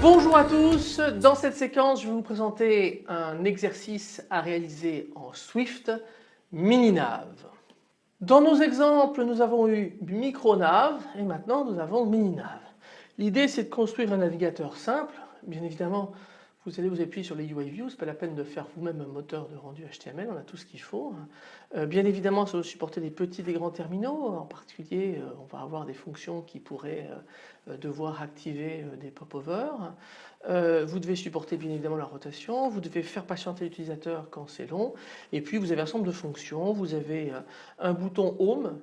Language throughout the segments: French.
Bonjour à tous, dans cette séquence je vais vous présenter un exercice à réaliser en Swift mini-nav. Dans nos exemples nous avons eu micro-nav et maintenant nous avons mini-nav. L'idée c'est de construire un navigateur simple, bien évidemment vous allez vous appuyer sur les UI Views, pas la peine de faire vous-même un moteur de rendu HTML, on a tout ce qu'il faut. Euh, bien évidemment ça va supporter des petits et grands terminaux, en particulier euh, on va avoir des fonctions qui pourraient euh, devoir activer des pop-overs. vous devez supporter bien évidemment la rotation, vous devez faire patienter l'utilisateur quand c'est long et puis vous avez un ensemble de fonctions, vous avez un bouton Home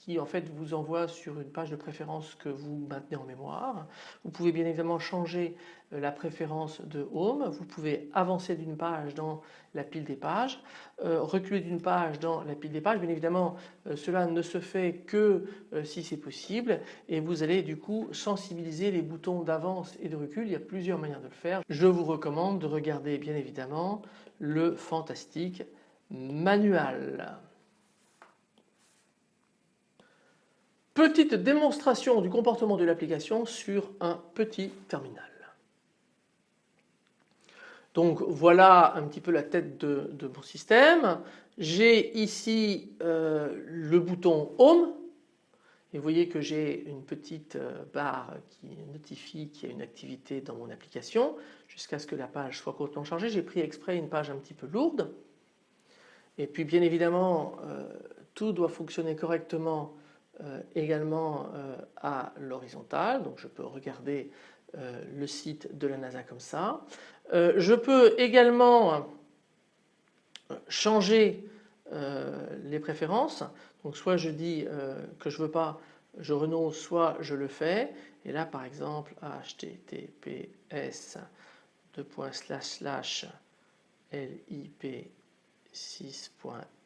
qui en fait vous envoie sur une page de préférence que vous maintenez en mémoire. Vous pouvez bien évidemment changer euh, la préférence de Home, vous pouvez avancer d'une page dans la pile des pages, euh, reculer d'une page dans la pile des pages. Bien évidemment euh, cela ne se fait que si c'est possible et vous allez du coup sensibiliser les boutons d'avance et de recul. Il y a plusieurs manières de le faire. Je vous recommande de regarder bien évidemment le fantastique manual. Petite démonstration du comportement de l'application sur un petit terminal. Donc voilà un petit peu la tête de, mon système. J'ai ici euh, le bouton Home et vous voyez que j'ai une petite euh, barre qui notifie qu'il y a une activité dans mon application jusqu'à ce que la page soit complètement chargée. J'ai pris exprès une page un petit peu lourde et puis bien évidemment euh, tout doit fonctionner correctement également euh, à l'horizontale, donc je peux regarder euh, le site de la NASA comme ça. je peux également changer les préférences, donc soit je dis que je veux pas, je renonce, soit je le fais. Et là par exemple https lip 6.fr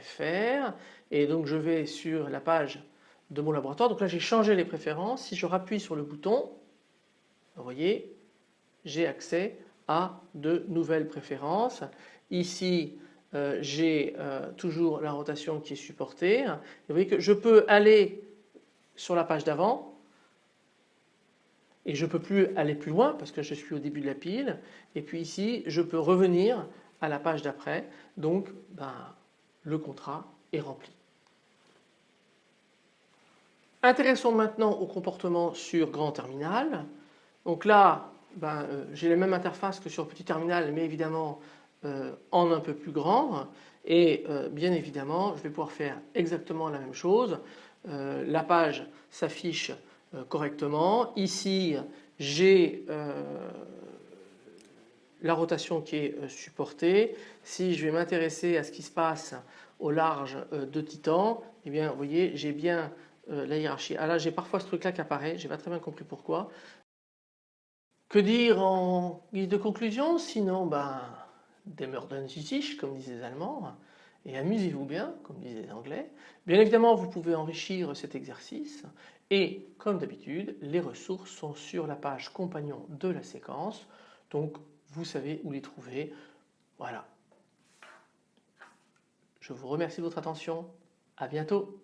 fr et donc je vais sur la page de mon laboratoire. Donc là j'ai changé les préférences. Si je rappuie sur le bouton, vous voyez, j'ai accès à de nouvelles préférences. Ici euh, j'ai euh, toujours la rotation qui est supportée. vous voyez que je peux aller sur la page d'avant et je ne peux plus aller plus loin parce que je suis au début de la pile. Et puis ici je peux revenir à la page d'après. Donc ben, le contrat est rempli. Intéressons maintenant au comportement sur grand terminal. Donc là, ben, euh, j'ai la même interface que sur petit terminal, mais évidemment euh, en un peu plus grand. Et euh, bien évidemment, je vais pouvoir faire exactement la même chose. la page s'affiche correctement. Ici, j'ai la rotation qui est supportée. Si je vais m'intéresser à ce qui se passe au large euh, de Titan, eh bien vous voyez j'ai bien euh, la hiérarchie. Ah là j'ai parfois ce truc là qui apparaît, j'ai pas très bien compris pourquoi. Que dire en guise de conclusion? Sinon ben Demmerden sich comme disent les Allemands et amusez-vous bien comme disent les Anglais. Bien évidemment vous pouvez enrichir cet exercice et comme d'habitude les ressources sont sur la page compagnon de la séquence donc vous savez où les trouver. Voilà. Je vous remercie de votre attention. À bientôt.